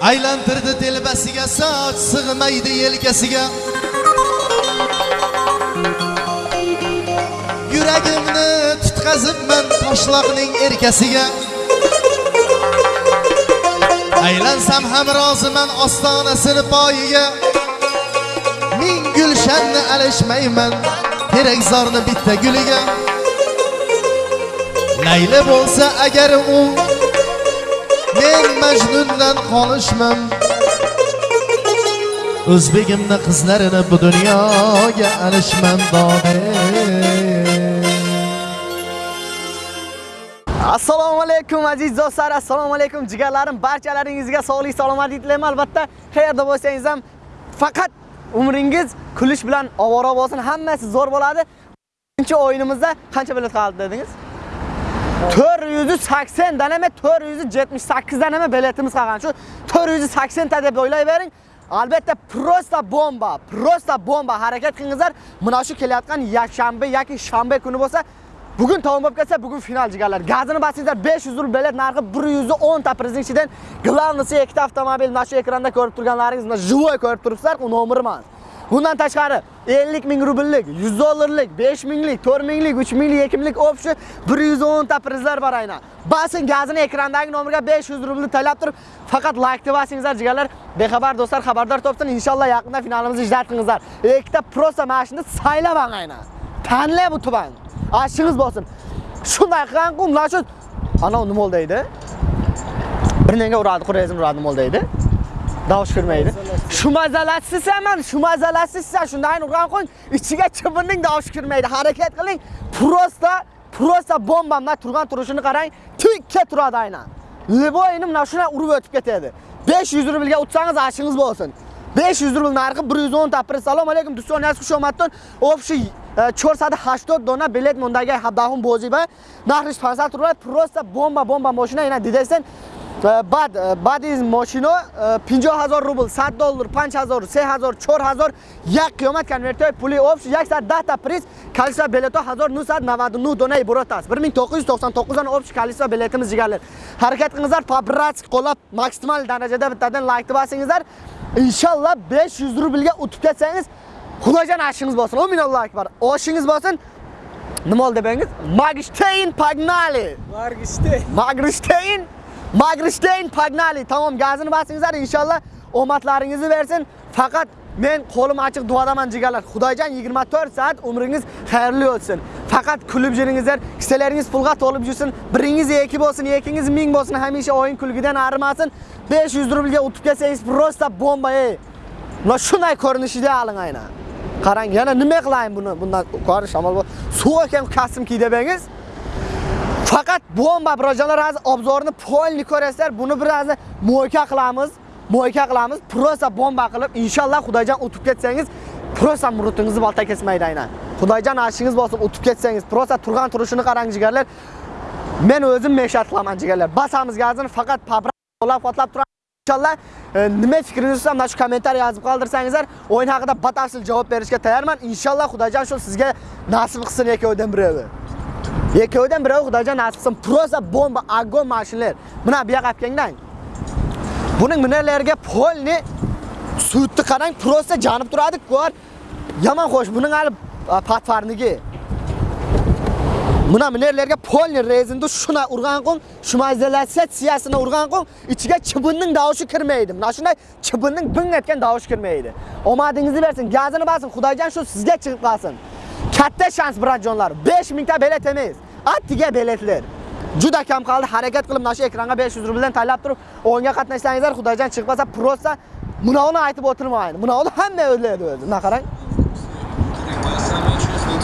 aylantirdi telbasiga soch sig'maydi yelkasiga. Yuragimni tutqazibman toshloqning erkasiga. Aylansam ham roziman ostonasini poyiga ming gulshanni alishmayman terakzorni bitta guliga. Layli bo'lsa agar u men majnundan qolishman o'zbegimni qizlarini bu dunyoga alishman dode assalomu alaykum aziz do'stlar assalomu alaykum jigarlarim barchalaringizga sog'lik salomatlik tilayman albatta qayerda bo'lsangiz ham faqat umringiz kulish bilan ovora bo'lsin. Hammasi zo'r bo'ladi. Birinchi o'yinimizda qancha bilet qoldi dedingiz? 480 dan emas 478 dan emas biletimiz qolgan shu 480 ta deb o'ylayvering albatta prosta bomba prosta bomba. Harakat qilingizlar. Mana shu kelayotgan yakshanba yoki shanba kuni bo'lsa bugun tamom bo'lib ketsa bugun final jigarlar. Gazini basingizlar 500 rubl bilet narxi 110 ta prizning ichidan glavnisi ikkita avtomobil mana shu ekranda ko'rib turganlaringiz mana живой ko'rib turibsizlar u nomerman. Bundan tashqari 50 ming rubllik, 100 dollarlik, 5 minglik, 4 minglik, 3 minglik, 2 minglik opsi 110 ta prizlar bor aynan. Basing gazini ekrandagi nomerga 500 rubl talab turib, faqat like deb basingizlar jigarlar. Bexabar do'stlar xabardor topsin. Inshaalloh yaqinda finalimizni ijratingizlar. Ikkita prosta mashinani saylab aynan. Tanlab bu tuban. Ashingiz bo'lsin. Shunday qilgan qum, shu ana nima bo'ldi? Bir nega uradi, qurayzim uradi nima bo'ldi deydi? Davush kirmaydi. Shu mazalatsizman, shu mazalatsizsan, shunday urgan qo'ying, ichiga chibinning davush kirmaydi. Harakat qiling. Prosta, prosta bombamda turgan turishini qarang, tikka turadi aynan. Liboyini mana shunday urib o'tib ketadi. 500 rublga o'tsangiz ashingiz bo'lsin. 500 rubl narxi 110 ta. Assalomu alaykum do'stlar, xush omadton. Общий e, 480 dona bilet mondagi habdahum bo'ziba. Narxi 500 rubl, prosta bomba bomba mashina, yana didaysan. Э, бад э, бад из мошино 50000 рубл 100 доллар 5000 3000 4000 як қиёмат конвертҳои пули общ 110 та приз количество билетҳо 1999 донаи бурот аст 1999 дона общ количество билетimiz jigarlar harakat qilingizlar побратск qo'llab maksimal darajada bittadan лайкni bosingizlar inshaalloh 500 rublga o'tib ketsangiz xudojon oshingiz bo'lsin o minallohu akbar oshingiz bo'lsin nima oldi debangiz magishtayn погнали! Magishtayn magishtayn Magristein Pagnali Tamam, gazini basingizlar inshaalloh omadlaringizni bersin. Faqat men qo'lim ochiq duodaman jigarlar. Xudoyjon 24 soat umringiz xayrli o'tsin. Faqat kulib yuringizlar, kissalaringiz pulga to'lib yursin. Biringiz yeki bo'lsin, yekingiz ming bo'lsin, hamisha o'yin kulgidan arimasin. 500 rublga o'tib kelsangiz prosta bomba ey. Mana shunday ko'rinishida oling aynan. Qarang, yana nima qilayin buni? Bundan ko'rish shamol bo'l. Suv ekan kassim kiydebangiz. Faqat bomba birojonlar hozir obzorni polni ko'rasizlar. Buni biroz mo'yka qilamiz. Mo'yka qilamiz. Prosa bomba qilib, inshaalloh xudojon o'tib ketsangiz, prosa murutingizni balta kesmaydi aynan. Xudojon ashingiz bo'lsin, o'tib ketsangiz, prosa turgan turishini qarang jigarlar. Men o'zim meshat qilaman jigarlar. Basamiz gazini faqat pabra qo'lab qotlab turadi. Inshaalloh e, nima fikringiz bo'lsa mana shu kommentariy yozib qoldirsangizlar, o'yin haqida batafsil javob berishga tayyorman. Inshaalloh xudojon shu sizga nasib qilsin ikkovidan biri. Ikkovidan biri Xudojon nasib qilsin. Prosa bomba agon mashinalar. Mana bu yoqqa kelinglar. Buning minalariga polni suvni qarang, proza janib turadi, ko'r. Yomon xo'sh, buning hali patfarnigi. Mana minalariga polni rezindi shuna urgan qo'ng, shumalizatsiyasini urgan qo'ng, ichiga chibinning davushi kirmaydi. Mana shunday chibinning bing etgan davushi kirmaydi. Omadingizni bersin, gazini basin, Xudojon shu sizga chiqib qolsin. Katta shans bratjonlar. 5000 ta bilet emas. Attiga biletlar. Juda kam qoldi. Harakat qilib mana shu ekranga 500 rubldan taylab turib, o'yinga qatnashsangizlar, Xudojon chiqmasa, prosta bunavni aytib o'tirmaydi. Bunavni hamma o'ylaydi o'zi. Mana qarang.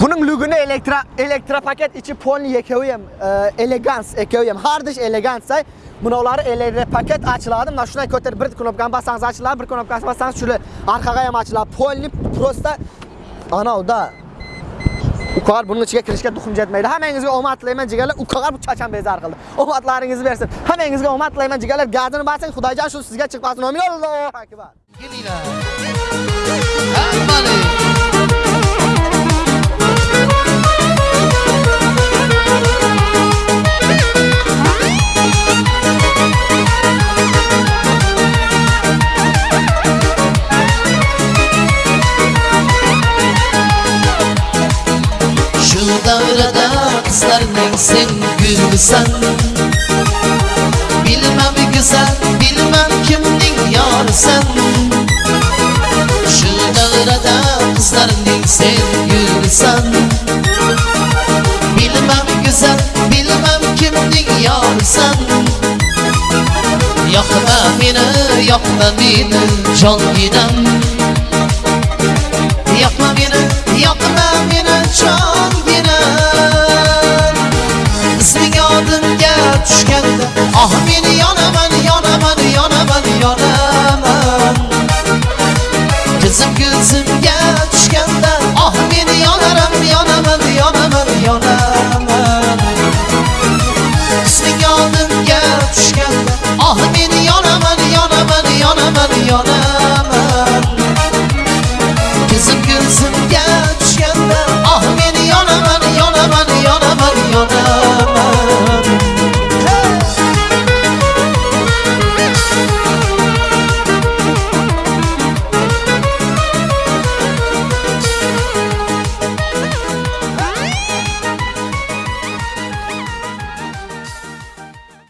Buning lugini elektro elektro paket ichi polni yekovi ham e, elegans, ekovi har hardish elegans say. Bunavlari elektro paket ochiladi. Mana shunday ko'tarib bir knopkani bassangiz ochiladi, bir knopkani bassangiz shuli orqaga ham ochiladi. Polni prosta ana uda bunun buning ichiga kirishga duxum jetmaydi. Hammangizga omad tilayman jigarlar. Uqar bu chachan bezar qildi. Omadlaringizni bersin. Hammangizga omad tilayman jigarlar. Gazini basing, Xudoyjon shu sizga chiqmasin. Amin. Allohu akbar. Güzelsin güzel Bilmem güzel Bilmem kimdin yar sen? Şu dağlara da kızlardın sen? Güzel Bilmem güzel Bilmem kimdin yar sen? Yakma beni Yakma beni Can gidem Yakma beni Yakma beni Can işkence Ah beni yan